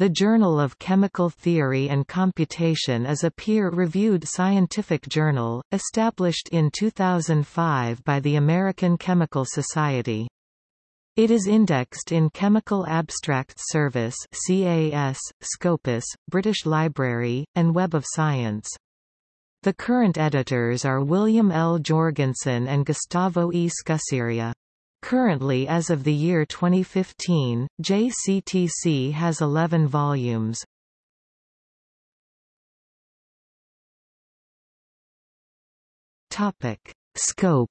The Journal of Chemical Theory and Computation is a peer-reviewed scientific journal, established in 2005 by the American Chemical Society. It is indexed in Chemical Abstracts Service CAS, Scopus, British Library, and Web of Science. The current editors are William L. Jorgensen and Gustavo E. Scuseria. Currently as of the year 2015, JCTC has 11 volumes. Topic. Scope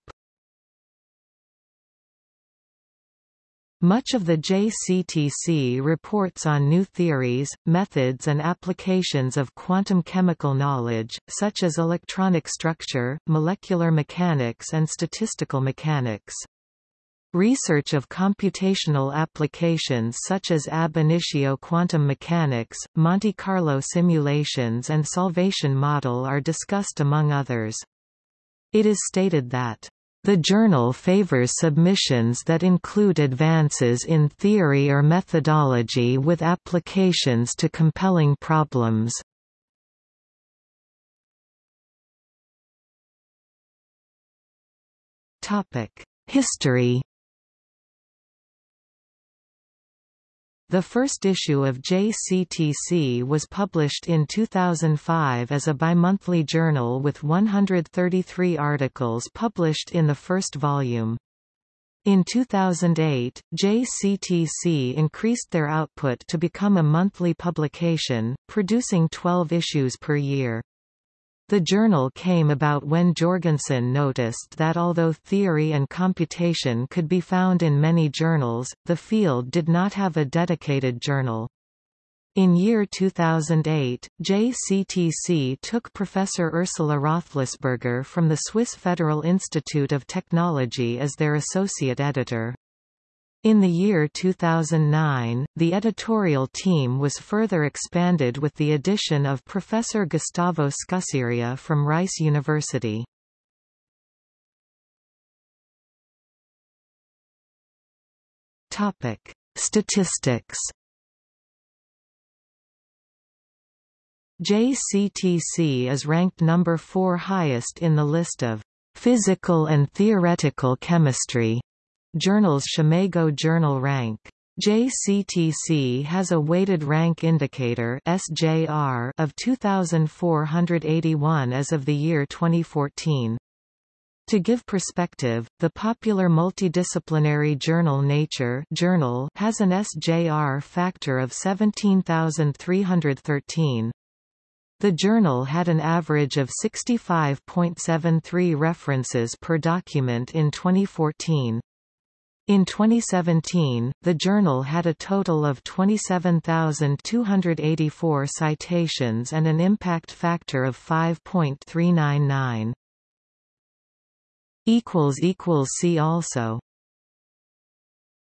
Much of the JCTC reports on new theories, methods and applications of quantum chemical knowledge, such as electronic structure, molecular mechanics and statistical mechanics. Research of computational applications such as ab initio quantum mechanics, Monte Carlo simulations and solvation model are discussed among others. It is stated that the journal favors submissions that include advances in theory or methodology with applications to compelling problems. History The first issue of JCTC was published in 2005 as a bimonthly journal with 133 articles published in the first volume. In 2008, JCTC increased their output to become a monthly publication, producing 12 issues per year. The journal came about when Jorgensen noticed that although theory and computation could be found in many journals, the field did not have a dedicated journal. In year 2008, JCTC took Professor Ursula Roethlisberger from the Swiss Federal Institute of Technology as their associate editor. In the year 2009, the editorial team was further expanded with the addition of Professor Gustavo Scuseria from Rice University. Topic: Statistics. JCTC is ranked number 4 highest in the list of physical and theoretical chemistry Journals SCImago Journal Rank. JCTC has a weighted rank indicator SJR of 2481 as of the year 2014. To give perspective, the popular multidisciplinary journal Nature journal has an SJR factor of 17313. The journal had an average of 65.73 references per document in 2014. In 2017, the journal had a total of 27,284 citations and an impact factor of 5.399. See also